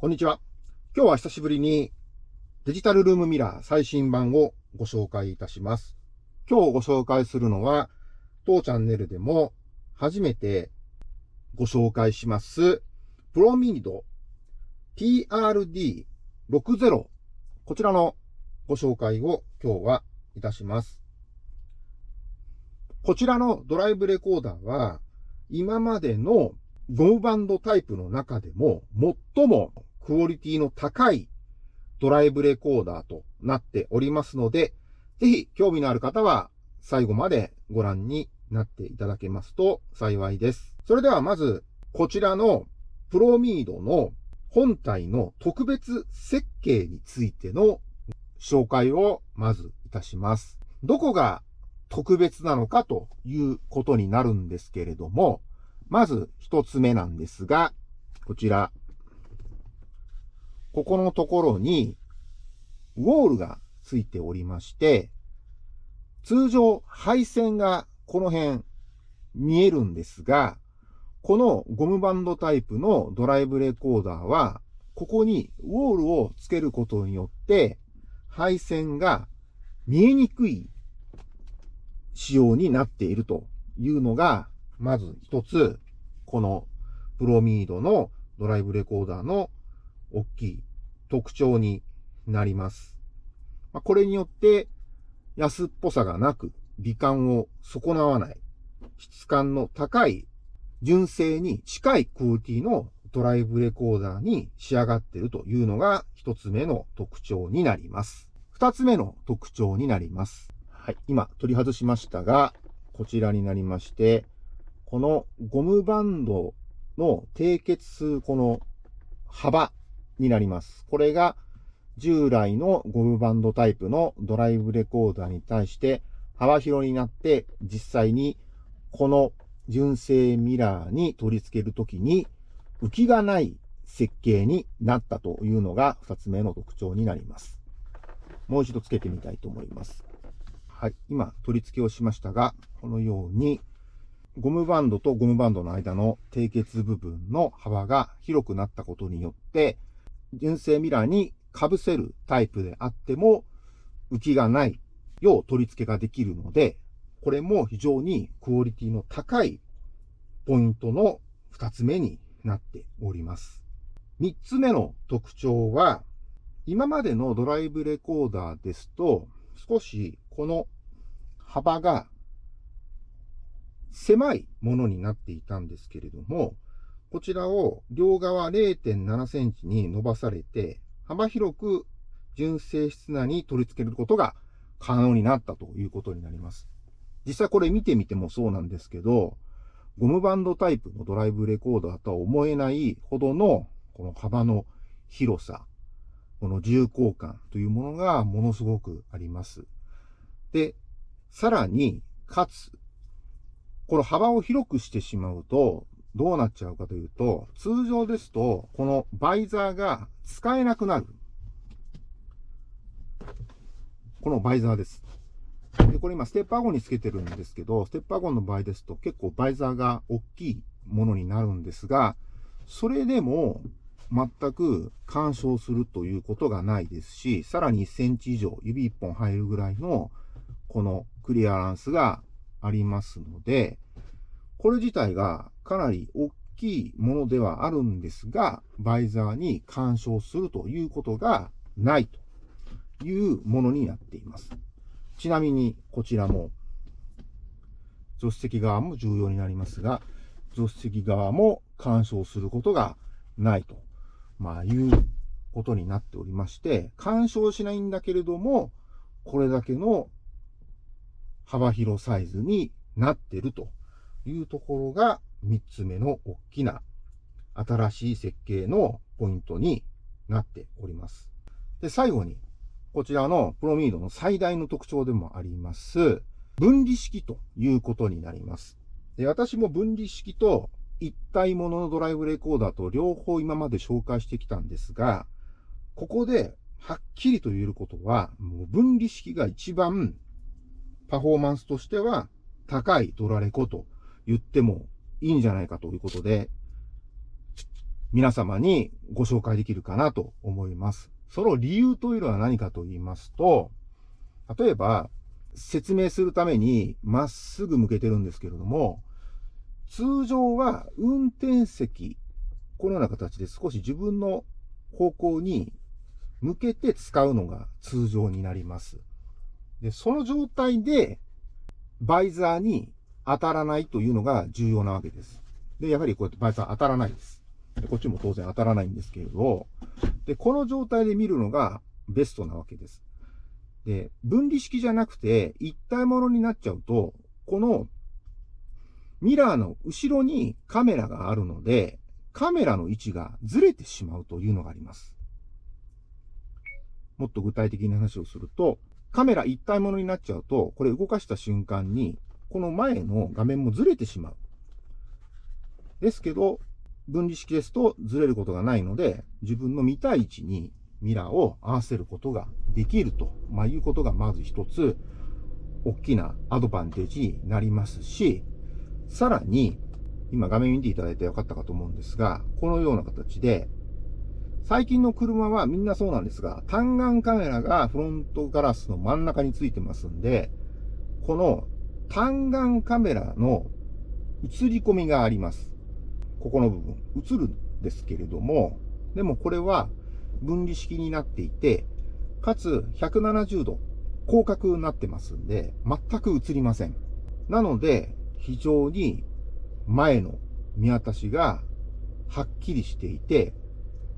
こんにちは。今日は久しぶりにデジタルルームミラー最新版をご紹介いたします。今日ご紹介するのは、当チャンネルでも初めてご紹介します、プロミニド TRD60 こちらのご紹介を今日はいたします。こちらのドライブレコーダーは今までのゴムバンドタイプの中でも最もクオリティの高いドライブレコーダーとなっておりますので、ぜひ興味のある方は最後までご覧になっていただけますと幸いです。それではまず、こちらのプロミードの本体の特別設計についての紹介をまずいたします。どこが特別なのかということになるんですけれども、まず一つ目なんですが、こちら、ここのところに、ウォールがついておりまして、通常配線がこの辺見えるんですが、このゴムバンドタイプのドライブレコーダーは、ここにウォールをつけることによって、配線が見えにくい仕様になっているというのが、まず一つ、このプロミードのドライブレコーダーの大きい特徴になります。ま、これによって安っぽさがなく美観を損なわない質感の高い純正に近いクオリティのドライブレコーダーに仕上がっているというのが一つ目の特徴になります。二つ目の特徴になります。はい。今取り外しましたが、こちらになりまして、このゴムバンドの締結数、この幅になります。これが従来のゴムバンドタイプのドライブレコーダーに対して幅広になって実際にこの純正ミラーに取り付けるときに浮きがない設計になったというのが2つ目の特徴になります。もう一度付けてみたいと思います。はい。今、取り付けをしましたが、このように、ゴムバンドとゴムバンドの間の締結部分の幅が広くなったことによって、純正ミラーに被せるタイプであっても浮きがないよう取り付けができるので、これも非常にクオリティの高いポイントの二つ目になっております。三つ目の特徴は、今までのドライブレコーダーですと、少しこの幅が狭いものになっていたんですけれども、こちらを両側0.7センチに伸ばされて、幅広く純正室内に取り付けることが可能になったということになります。実際これ見てみてもそうなんですけど、ゴムバンドタイプのドライブレコーダーとは思えないほどのこの幅の広さ、この重厚感というものがものすごくあります。で、さらに、かつ、この幅を広くしてしまうと、どうなっちゃうかというと、通常ですと、このバイザーが使えなくなる。このバイザーです。で、これ今ステッパーゴンにつけてるんですけど、ステッパーゴンの場合ですと結構バイザーが大きいものになるんですが、それでも全く干渉するということがないですし、さらに1センチ以上指1本入るぐらいのこのクリアランスがありますので、これ自体がかなり大きいものではあるんですが、バイザーに干渉するということがないというものになっています。ちなみに、こちらも、助手席側も重要になりますが、助手席側も干渉することがないと、まあ、いうことになっておりまして、干渉しないんだけれども、これだけの幅広サイズになっているというところが3つ目の大きな新しい設計のポイントになっております。で、最後に、こちらのプロミードの最大の特徴でもあります、分離式ということになります。で私も分離式と一体もののドライブレコーダーと両方今まで紹介してきたんですが、ここではっきりと言えることは、もう分離式が一番パフォーマンスとしては高いドラレコと言ってもいいんじゃないかということで、皆様にご紹介できるかなと思います。その理由というのは何かと言いますと、例えば、説明するためにまっすぐ向けてるんですけれども、通常は運転席、このような形で少し自分の方向に向けて使うのが通常になります。で、その状態でバイザーに当たらないというのが重要なわけです。で、やはりこうやってバイザー当たらないです。でこっちも当然当たらないんですけれど、で、この状態で見るのがベストなわけです。で、分離式じゃなくて一体ものになっちゃうと、このミラーの後ろにカメラがあるので、カメラの位置がずれてしまうというのがあります。もっと具体的な話をすると、カメラ一体ものになっちゃうと、これ動かした瞬間に、この前の画面もずれてしまう。ですけど、分離式ですとずれることがないので、自分の見たい位置にミラーを合わせることができると、まあ、いうことがまず一つ、大きなアドバンテージになりますし、さらに、今画面見ていただいて分かったかと思うんですが、このような形で、最近の車はみんなそうなんですが、単眼カメラがフロントガラスの真ん中についてますんで、この単眼カメラの映り込みがあります。ここの部分、映るんですけれども、でもこれは分離式になっていて、かつ170度広角になってますんで、全く映りません。なので、非常に前の見渡しがはっきりしていて、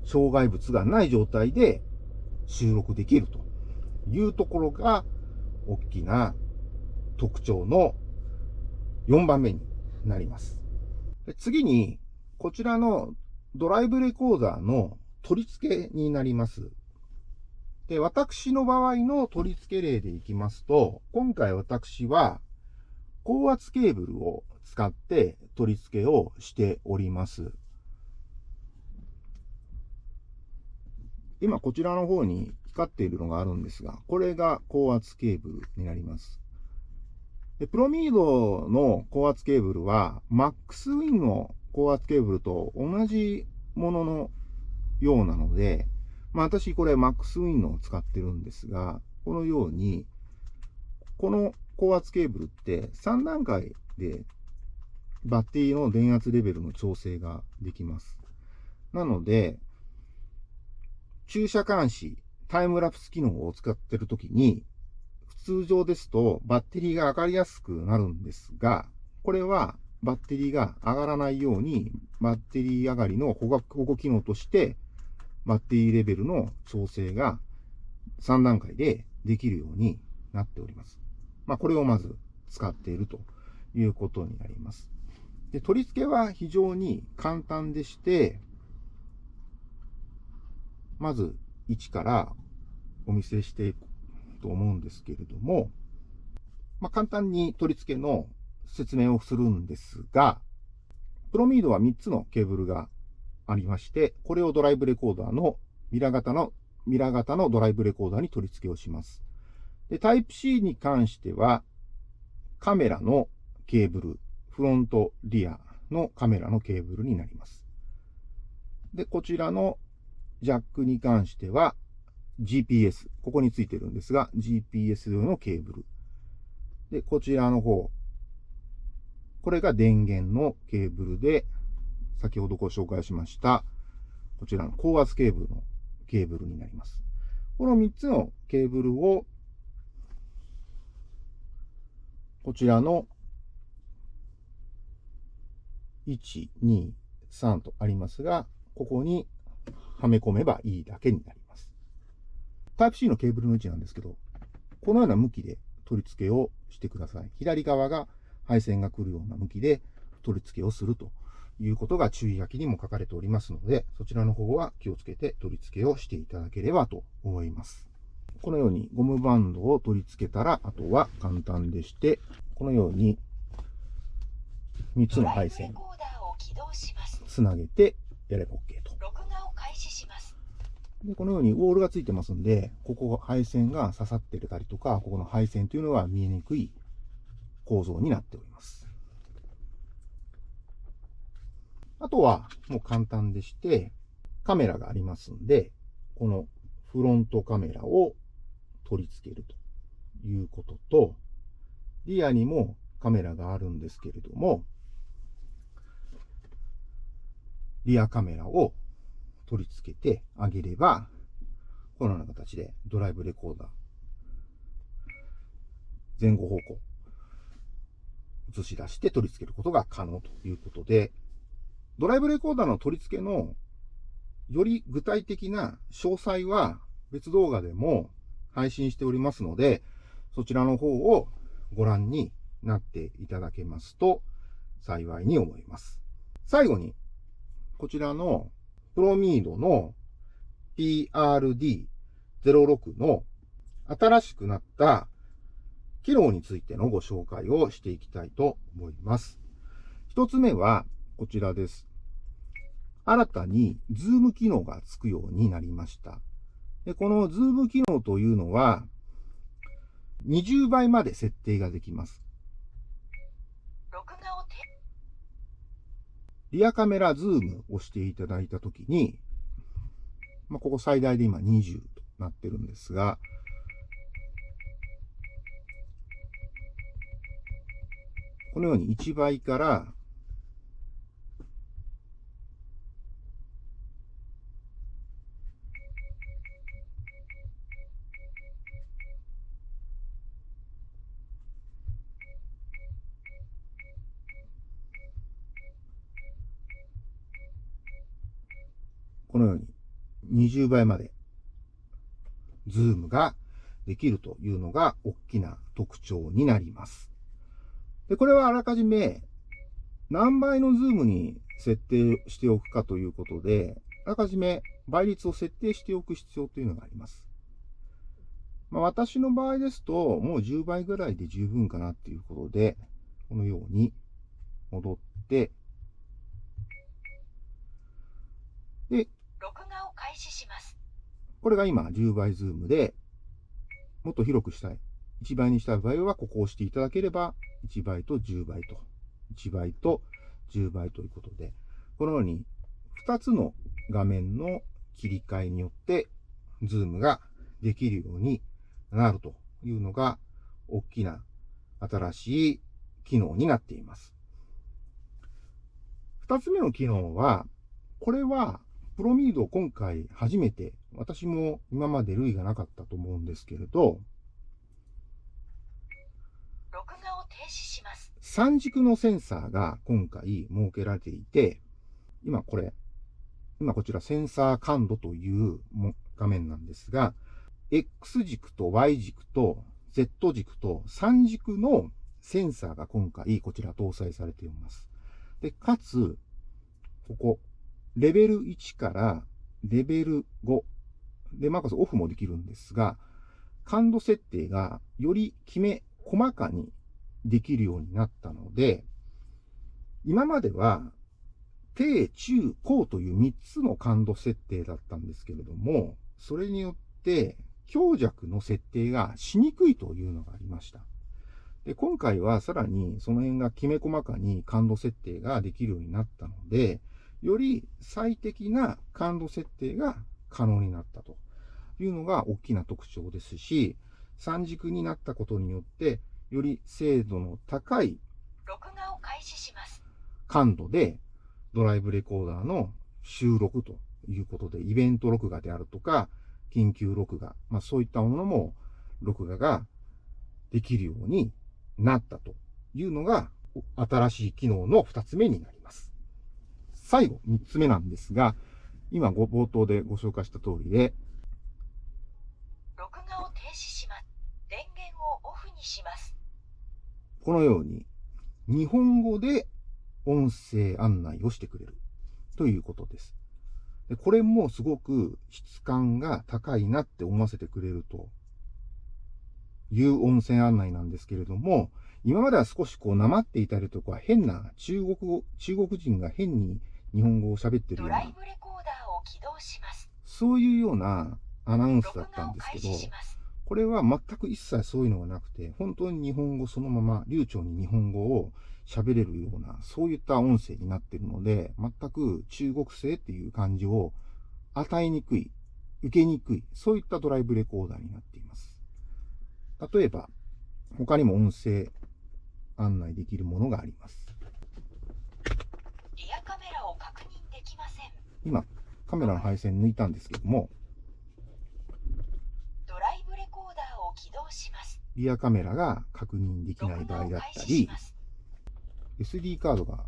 障害物がない状態で収録できるというところが大きな特徴の4番目になります。次に、こちらのドライブレコーダーの取り付けになります。で、私の場合の取り付け例でいきますと、今回私は高圧ケーブルを使って取り付けをしております。今こちらの方に光っているのがあるんですが、これが高圧ケーブルになります。でプロミードの高圧ケーブルは、マックスウィンの高圧ケーブルと同じもののようなので、まあ私これマックスウィンのを使ってるんですが、このように、この高圧ケーブルって3段階でバッテリーの電圧レベルの調整ができます。なので、駐車監視、タイムラプス機能を使ってるときに、通常ですとバッテリーが上がりやすくなるんですが、これはバッテリーが上がらないように、バッテリー上がりの保護機能として、バッテリーレベルの調整が3段階でできるようになっております。まあ、これをまず使っているということになります。で、取り付けは非常に簡単でして、まず1からお見せしていくと思うんですけれども、まあ、簡単に取り付けの説明をするんですが、プロミードは3つのケーブルがありまして、これをドライブレコーダーのミラー型の、ミラー型のドライブレコーダーに取り付けをします。で、タイプ C に関しては、カメラのケーブル、フロント、リアのカメラのケーブルになります。で、こちらのジャックに関しては、GPS、ここについてるんですが、GPS 用のケーブル。で、こちらの方、これが電源のケーブルで、先ほどご紹介しました、こちらの高圧ケーブルのケーブルになります。この3つのケーブルをこちらの1、2、3とありますが、ここにはめ込めばいいだけになります。タイプ C のケーブルの位置なんですけど、このような向きで取り付けをしてください。左側が配線が来るような向きで取り付けをするということが注意書きにも書かれておりますので、そちらの方は気をつけて取り付けをしていただければと思います。このようにゴムバンドを取り付けたら、あとは簡単でして、このように3つの配線つなげてやれば OK と。で、このようにウォールがついてますんで、ここ配線が刺さってたりとか、ここの配線というのは見えにくい構造になっております。あとはもう簡単でして、カメラがありますんで、このフロントカメラを取り付けるということと、リアにもカメラがあるんですけれども、リアカメラを取り付けてあげれば、このような形でドライブレコーダー、前後方向、映し出して取り付けることが可能ということで、ドライブレコーダーの取り付けのより具体的な詳細は別動画でも配信しておりますので、そちらの方をご覧になっていただけますと幸いに思います。最後に、こちらのプロミードの PRD06 の新しくなった機能についてのご紹介をしていきたいと思います。一つ目はこちらです。新たにズーム機能がつくようになりました。でこのズーム機能というのは、20倍まで設定ができます。リアカメラズームをしていただいたときに、まあ、ここ最大で今20となってるんですが、このように1倍からこのように20倍までズームができるというのが大きな特徴になります。で、これはあらかじめ何倍のズームに設定しておくかということで、あらかじめ倍率を設定しておく必要というのがあります。まあ、私の場合ですと、もう10倍ぐらいで十分かなっていうことで、このように戻って、で、開始します。これが今10倍ズームで、もっと広くしたい。1倍にしたい場合は、ここを押していただければ、1倍と10倍と、1倍と10倍ということで、このように2つの画面の切り替えによって、ズームができるようになるというのが、大きな新しい機能になっています。2つ目の機能は、これはプロミード今回初めて、私も今まで類がなかったと思うんですけれど、録画を停止します。三軸のセンサーが今回設けられていて、今これ、今こちらセンサー感度という画面なんですが、X 軸と Y 軸と Z 軸と3軸のセンサーが今回こちら搭載されています。で、かつ、ここ、レベル1からレベル5で、マーカスオフもできるんですが、感度設定がよりきめ細かにできるようになったので、今までは低、中、高という3つの感度設定だったんですけれども、それによって強弱の設定がしにくいというのがありました。で今回はさらにその辺がきめ細かに感度設定ができるようになったので、より最適な感度設定が可能になったというのが大きな特徴ですし、三軸になったことによって、より精度の高い感度でドライブレコーダーの収録ということで、イベント録画であるとか、緊急録画、まあそういったものも録画ができるようになったというのが新しい機能の2つ目になります。最後、3つ目なんですが、今ご冒頭でご紹介した通りで、録画を停止します。電源をオフにします。このように、日本語で音声案内をしてくれるということです。でこれもすごく質感が高いなって思わせてくれるという音声案内なんですけれども、今までは少しこう、なまっていたりとか、変な中国語、中国人が変に日本語を喋ってるような、そういうようなアナウンスだったんですけど、これは全く一切そういうのがなくて、本当に日本語そのまま流暢に日本語を喋れるような、そういった音声になっているので、全く中国製っていう感じを与えにくい、受けにくい、そういったドライブレコーダーになっています。例えば、他にも音声案内できるものがあります。リアカメラを確認できません。今、カメラの配線抜いたんですけども、ドライブレコーダーを起動します。リアカメラが確認できない場合だったり、SD カードが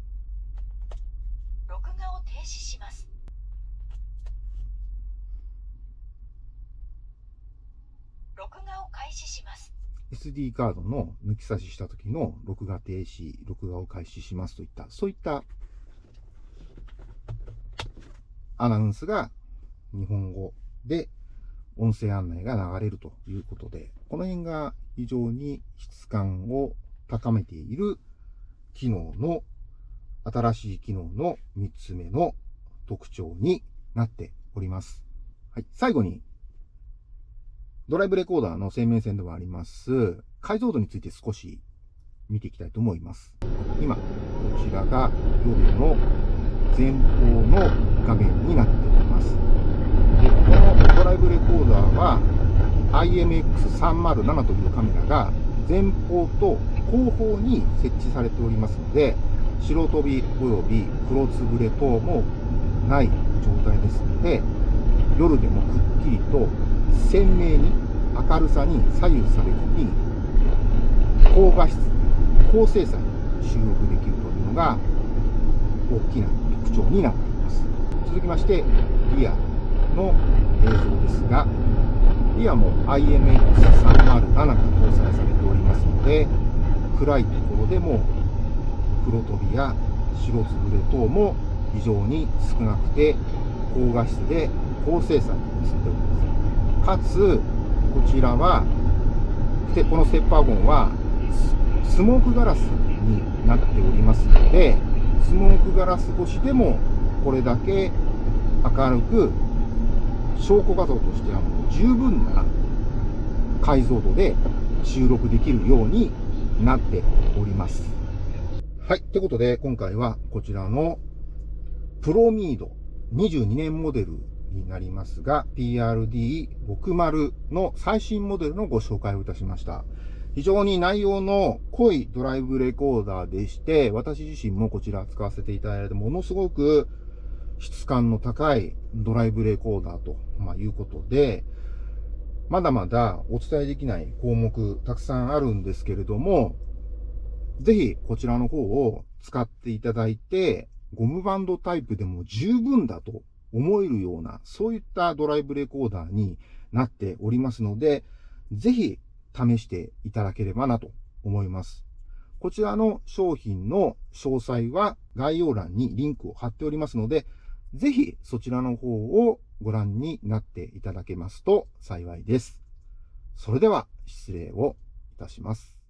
録画を停止します。録画を開始します。SD カードの抜き差しした時の録画停止、録画を開始しますといった、そういったアナウンスが日本語で音声案内が流れるということで、この辺が非常に質感を高めている機能の、新しい機能の3つ目の特徴になっております。はい。最後に、ドライブレコーダーの生命線ではあります、解像度について少し見ていきたいと思います。今、こちらが夜の前方の画面になっております。で、このドライブレコーダーは IMX307 というカメラが前方と後方に設置されておりますので、白飛び及び黒つぶれ等もない状態ですので、夜でもくっきりと鮮明に明るさに左右されずに、高画質、高精細に収録できるというのが大きな徴になっています。続きまして、リアの映像ですが、リアも IMX307 が搭載されておりますので、暗いところでも黒飛びや白つぶれ等も非常に少なくて高画質で高精細に映っております。かつ、こちらは、このステッパーゴンはスモークガラスになっておりますので、スモークガラス越しでもこれだけ明るく証拠画像としてはもう十分な解像度で収録できるようになっております。はい。ということで、今回はこちらのプロミード22年モデルになりますが、PRD60 の最新モデルのご紹介をいたしました。非常に内容の濃いドライブレコーダーでして、私自身もこちら使わせていただいて、ものすごく質感の高いドライブレコーダーと、ま、いうことで、まだまだお伝えできない項目たくさんあるんですけれども、ぜひこちらの方を使っていただいて、ゴムバンドタイプでも十分だと思えるような、そういったドライブレコーダーになっておりますので、ぜひ試していただければなと思います。こちらの商品の詳細は概要欄にリンクを貼っておりますので、ぜひそちらの方をご覧になっていただけますと幸いです。それでは失礼をいたします。